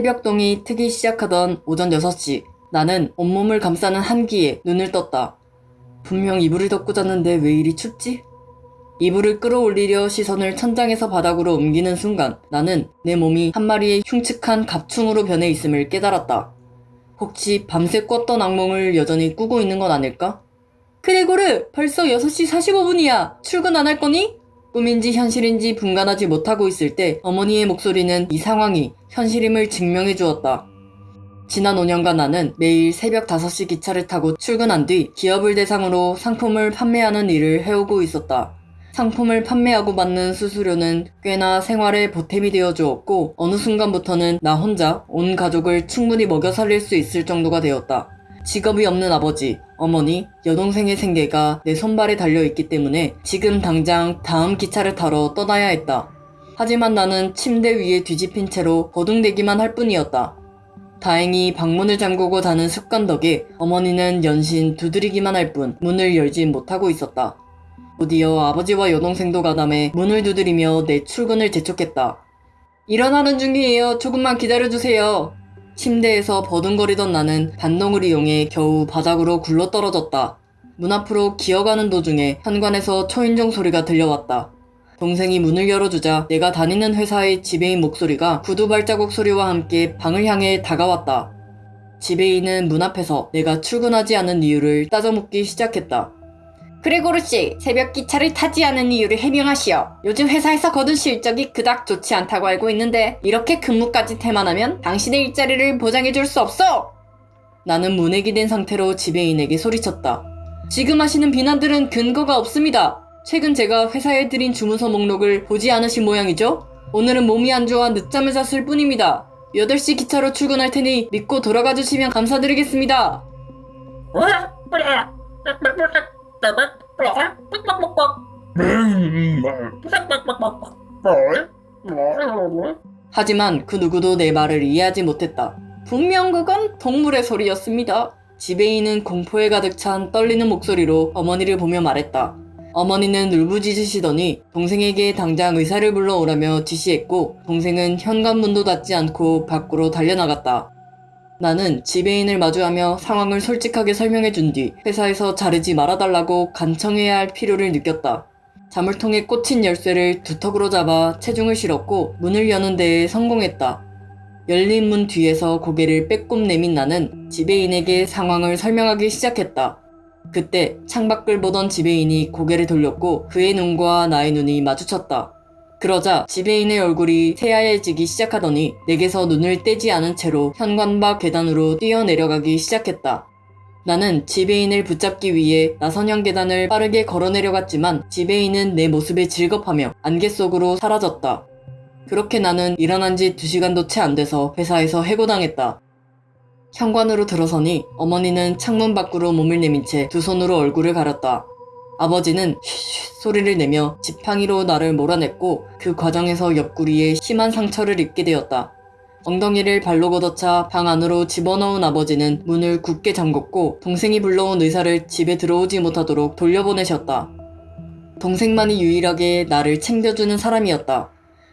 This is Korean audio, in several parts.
새벽동이 트기 시작하던 오전 6시 나는 온몸을 감싸는 한기에 눈을 떴다. 분명 이불을 덮고 잤는데 왜 이리 춥지? 이불을 끌어올리려 시선을 천장에서 바닥으로 옮기는 순간 나는 내 몸이 한 마리의 흉측한 갑충으로 변해 있음을 깨달았다. 혹시 밤새 꿨던 악몽을 여전히 꾸고 있는 건 아닐까? 그레고르, 벌써 6시 45분이야. 출근 안 할 거니? 꿈인지 현실인지 분간하지 못하고 있을 때 어머니의 목소리는 이 상황이 현실임을 증명해 주었다. 지난 5년간 나는 매일 새벽 5시 기차를 타고 출근한 뒤 기업을 대상으로 상품을 판매하는 일을 해오고 있었다. 상품을 판매하고 받는 수수료는 꽤나 생활에 보탬이 되어 주었고 어느 순간부터는 나 혼자 온 가족을 충분히 먹여 살릴 수 있을 정도가 되었다. 직업이 없는 아버지, 어머니, 여동생의 생계가 내 손발에 달려있기 때문에 지금 당장 다음 기차를 타러 떠나야 했다. 하지만 나는 침대 위에 뒤집힌 채로 거둥대기만 할 뿐이었다. 다행히 방문을 잠그고 자는 습관 덕에 어머니는 연신 두드리기만 할 뿐 문을 열지 못하고 있었다. 드디어 아버지와 여동생도 가담해 문을 두드리며 내 출근을 재촉했다. 일어나는 중이에요. 조금만 기다려주세요. 침대에서 버둥거리던 나는 반동을 이용해 겨우 바닥으로 굴러떨어졌다. 문 앞으로 기어가는 도중에 현관에서 초인종 소리가 들려왔다. 동생이 문을 열어주자 내가 다니는 회사의 지배인 목소리가 구두 발자국 소리와 함께 방을 향해 다가왔다. 지배인은 문 앞에서 내가 출근하지 않은 이유를 따져묻기 시작했다. 그레고르 씨, 새벽 기차를 타지 않은 이유를 해명하시오. 요즘 회사에서 거둔 실적이 그닥 좋지 않다고 알고 있는데 이렇게 근무까지 태만하면 당신의 일자리를 보장해 줄 수 없어. 나는 문에 기댄 상태로 지배인에게 소리쳤다. 지금 하시는 비난들은 근거가 없습니다. 최근 제가 회사에 드린 주문서 목록을 보지 않으신 모양이죠? 오늘은 몸이 안 좋아 늦잠을 잤을 뿐입니다. 8시 기차로 출근할 테니 믿고 돌아가 주시면 감사드리겠습니다. 하지만 그 누구도 내 말을 이해하지 못했다. 분명 그건 동물의 소리였습니다. 지배인은 공포에 가득 찬 떨리는 목소리로 어머니를 보며 말했다. 어머니는 울부짖으시더니 동생에게 당장 의사를 불러오라며 지시했고 동생은 현관문도 닫지 않고 밖으로 달려나갔다. 나는 지배인을 마주하며 상황을 솔직하게 설명해 준 뒤 회사에서 자르지 말아달라고 간청해야 할 필요를 느꼈다. 자물통에 꽂힌 열쇠를 두턱으로 잡아 체중을 실었고 문을 여는 데에 성공했다. 열린 문 뒤에서 고개를 빼꼼 내민 나는 지배인에게 상황을 설명하기 시작했다. 그때 창밖을 보던 지배인이 고개를 돌렸고 그의 눈과 나의 눈이 마주쳤다. 그러자 지배인의 얼굴이 새하얘지기 시작하더니 내게서 눈을 떼지 않은 채로 현관 밖 계단으로 뛰어내려가기 시작했다. 나는 지배인을 붙잡기 위해 나선형 계단을 빠르게 걸어 내려갔지만 지배인은 내 모습에 질겁하며 안개 속으로 사라졌다. 그렇게 나는 일어난 지 2시간도 채 안 돼서 회사에서 해고당했다. 현관으로 들어서니 어머니는 창문 밖으로 몸을 내민 채 두 손으로 얼굴을 가렸다. 아버지는 쉿쉿 소리를 내며 지팡이로 나를 몰아냈고 그 과정에서 옆구리에 심한 상처를 입게 되었다. 엉덩이를 발로 걷어차 방 안으로 집어넣은 아버지는 문을 굳게 잠궜고 동생이 불러온 의사를 집에 들어오지 못하도록 돌려보내셨다. 동생만이 유일하게 나를 챙겨주는 사람이었다.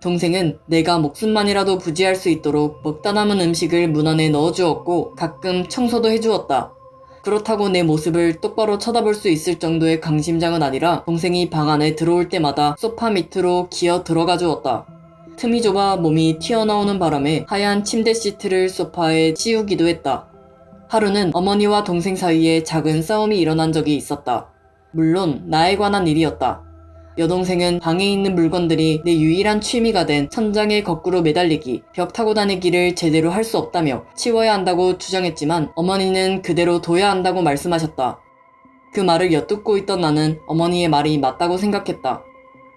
동생은 내가 목숨만이라도 부지할 수 있도록 먹다 남은 음식을 문 안에 넣어주었고 가끔 청소도 해주었다. 그렇다고 내 모습을 똑바로 쳐다볼 수 있을 정도의 강심장은 아니라 동생이 방 안에 들어올 때마다 소파 밑으로 기어 들어가 주었다. 틈이 좁아 몸이 튀어나오는 바람에 하얀 침대 시트를 소파에 씌우기도 했다. 하루는 어머니와 동생 사이에 작은 싸움이 일어난 적이 있었다. 물론 나에 관한 일이었다. 여동생은 방에 있는 물건들이 내 유일한 취미가 된 천장에 거꾸로 매달리기, 벽 타고 다니기를 제대로 할 수 없다며 치워야 한다고 주장했지만 어머니는 그대로 둬야 한다고 말씀하셨다. 그 말을 엿듣고 있던 나는 어머니의 말이 맞다고 생각했다.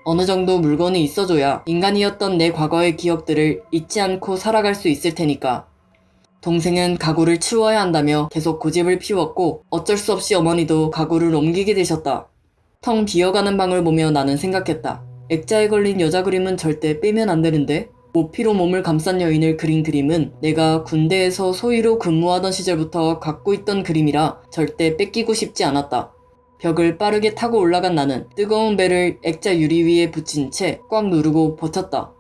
어느 정도 물건이 있어줘야 인간이었던 내 과거의 기억들을 잊지 않고 살아갈 수 있을 테니까. 동생은 가구를 치워야 한다며 계속 고집을 피웠고 어쩔 수 없이 어머니도 가구를 옮기게 되셨다. 텅 비어가는 방을 보며 나는 생각했다. 액자에 걸린 여자 그림은 절대 빼면 안 되는데 모피로 몸을 감싼 여인을 그린 그림은 내가 군대에서 소위로 근무하던 시절부터 갖고 있던 그림이라 절대 뺏기고 싶지 않았다. 벽을 빠르게 타고 올라간 나는 뜨거운 배를 액자 유리 위에 붙인 채 꽉 누르고 버텼다.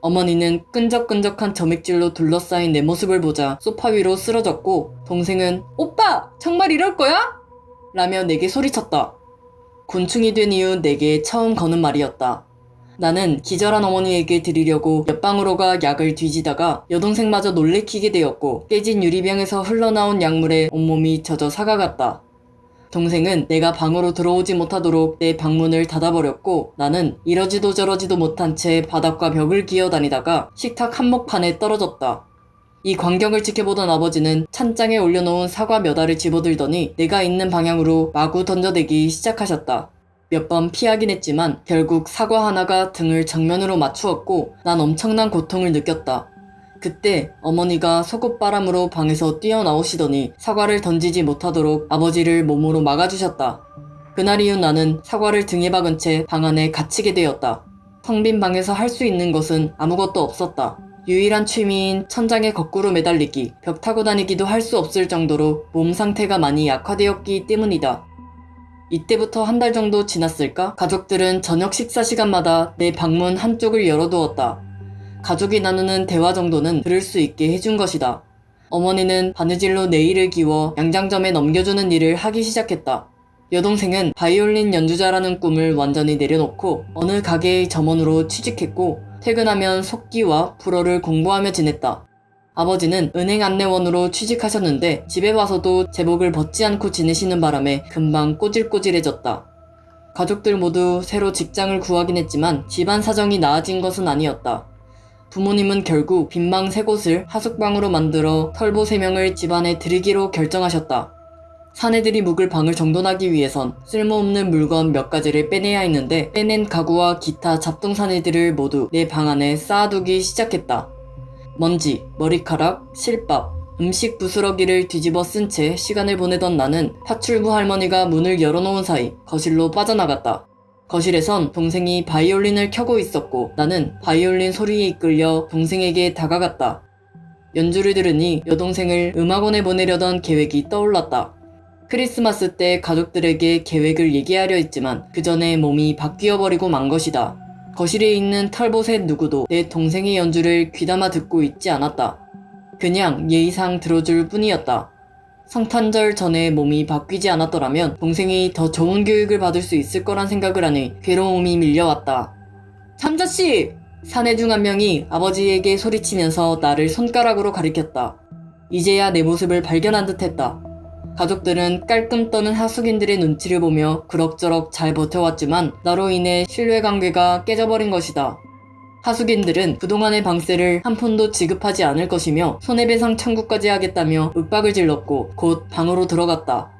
어머니는 끈적끈적한 점액질로 둘러싸인 내 모습을 보자 소파 위로 쓰러졌고 동생은 오빠 정말 이럴 거야? 라며 내게 소리쳤다. 곤충이 된 이후 내게 처음 거는 말이었다. 나는 기절한 어머니에게 드리려고 옆방으로 가 약을 뒤지다가 여동생마저 놀래키게 되었고 깨진 유리병에서 흘러나온 약물에 온몸이 젖어 사가갔다. 동생은 내가 방으로 들어오지 못하도록 내 방문을 닫아버렸고 나는 이러지도 저러지도 못한 채 바닥과 벽을 기어다니다가 식탁 한복판에 떨어졌다. 이 광경을 지켜보던 아버지는 찬장에 올려놓은 사과 몇 알을 집어들더니 내가 있는 방향으로 마구 던져대기 시작하셨다. 몇 번 피하긴 했지만 결국 사과 하나가 등을 정면으로 맞추었고 난 엄청난 고통을 느꼈다. 그때 어머니가 속옷바람으로 방에서 뛰어나오시더니 사과를 던지지 못하도록 아버지를 몸으로 막아주셨다. 그날 이후 나는 사과를 등에 박은 채 방 안에 갇히게 되었다. 텅빈 방에서 할 수 있는 것은 아무것도 없었다. 유일한 취미인 천장에 거꾸로 매달리기, 벽 타고 다니기도 할 수 없을 정도로 몸 상태가 많이 약화되었기 때문이다. 이때부터 한 달 정도 지났을까? 가족들은 저녁 식사 시간마다 내 방문 한쪽을 열어두었다. 가족이 나누는 대화 정도는 들을 수 있게 해준 것이다. 어머니는 바느질로 네일을 기워 양장점에 넘겨주는 일을 하기 시작했다. 여동생은 바이올린 연주자라는 꿈을 완전히 내려놓고 어느 가게의 점원으로 취직했고 퇴근하면 속기와 불어를 공부하며 지냈다. 아버지는 은행 안내원으로 취직하셨는데 집에 와서도 제복을 벗지 않고 지내시는 바람에 금방 꼬질꼬질해졌다. 가족들 모두 새로 직장을 구하긴 했지만 집안 사정이 나아진 것은 아니었다. 부모님은 결국 빈방 세 곳을 하숙방으로 만들어 털보 세 명을 집안에 들이기로 결정하셨다. 사내들이 묵을 방을 정돈하기 위해선 쓸모없는 물건 몇 가지를 빼내야 했는데 빼낸 가구와 기타 잡동 사내들을 모두 내 방 안에 쌓아두기 시작했다. 먼지, 머리카락, 실밥, 음식 부스러기를 뒤집어 쓴 채 시간을 보내던 나는 파출부 할머니가 문을 열어놓은 사이 거실로 빠져나갔다. 거실에선 동생이 바이올린을 켜고 있었고 나는 바이올린 소리에 이끌려 동생에게 다가갔다. 연주를 들으니 여동생을 음악원에 보내려던 계획이 떠올랐다. 크리스마스 때 가족들에게 계획을 얘기하려 했지만 그 전에 몸이 바뀌어버리고 만 것이다. 거실에 있는 털보셋 누구도 내 동생의 연주를 귀담아 듣고 있지 않았다. 그냥 예의상 들어줄 뿐이었다. 성탄절 전에 몸이 바뀌지 않았더라면 동생이 더 좋은 교육을 받을 수 있을 거란 생각을 하니 괴로움이 밀려왔다. 참자씨! 사내 중 한 명이 아버지에게 소리치면서 나를 손가락으로 가리켰다. 이제야 내 모습을 발견한 듯 했다. 가족들은 깔끔 떠는 하숙인들의 눈치를 보며 그럭저럭 잘 버텨왔지만 나로 인해 신뢰관계가 깨져버린 것이다. 하숙인들은 그동안의 방세를 한 푼도 지급하지 않을 것이며 손해배상 청구까지 하겠다며 윽박을 질렀고 곧 방으로 들어갔다.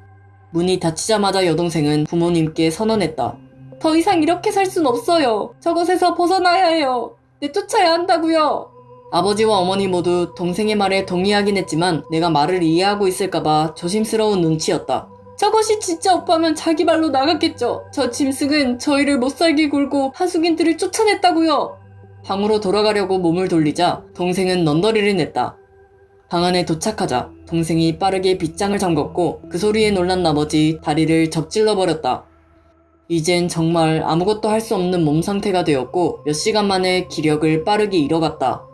문이 닫히자마자 여동생은 부모님께 선언했다. 더 이상 이렇게 살 순 없어요. 저것에서 벗어나야 해요. 내쫓아야 한다고요. 아버지와 어머니 모두 동생의 말에 동의하긴 했지만 내가 말을 이해하고 있을까봐 조심스러운 눈치였다. 저것이 진짜 오빠면 자기 발로 나갔겠죠. 저 짐승은 저희를 못살게 굴고 하숙인들을 쫓아냈다고요. 방으로 돌아가려고 몸을 돌리자 동생은 넌더리를 냈다. 방 안에 도착하자 동생이 빠르게 빗장을 잠궜고 그 소리에 놀란 나머지 다리를 접질러 버렸다. 이젠 정말 아무것도 할 수 없는 몸 상태가 되었고 몇 시간 만에 기력을 빠르게 잃어갔다.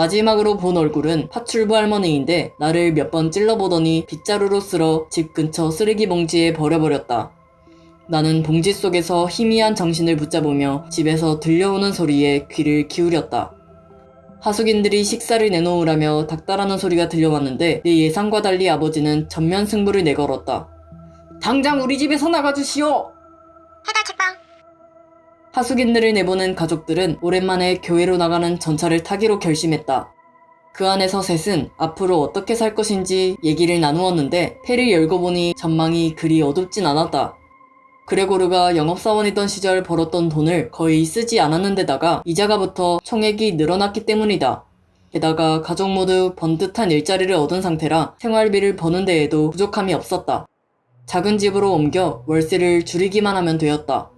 마지막으로 본 얼굴은 파출부 할머니인데 나를 몇 번 찔러보더니 빗자루로 쓸어 집 근처 쓰레기 봉지에 버려버렸다. 나는 봉지 속에서 희미한 정신을 붙잡으며 집에서 들려오는 소리에 귀를 기울였다. 하숙인들이 식사를 내놓으라며 닥달하는 소리가 들려왔는데 내 예상과 달리 아버지는 전면 승부를 내걸었다. 당장 우리 집에서 나가주시오! 해달 책방 하숙인들을 내보낸 가족들은 오랜만에 교회로 나가는 전차를 타기로 결심했다. 그 안에서 셋은 앞으로 어떻게 살 것인지 얘기를 나누었는데 폐를 열고 보니 전망이 그리 어둡진 않았다. 그레고르가 영업사원이던 시절 벌었던 돈을 거의 쓰지 않았는데다가 이자가 붙어 총액이 늘어났기 때문이다. 게다가 가족 모두 번듯한 일자리를 얻은 상태라 생활비를 버는 데에도 부족함이 없었다. 작은 집으로 옮겨 월세를 줄이기만 하면 되었다.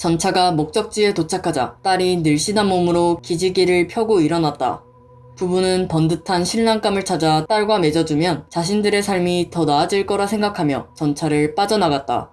전차가 목적지에 도착하자 딸이 늘씬한 몸으로 기지개를 펴고 일어났다. 부부는 번듯한 신랑감을 찾아 딸과 맺어주면 자신들의 삶이 더 나아질 거라 생각하며 전차를 빠져나갔다.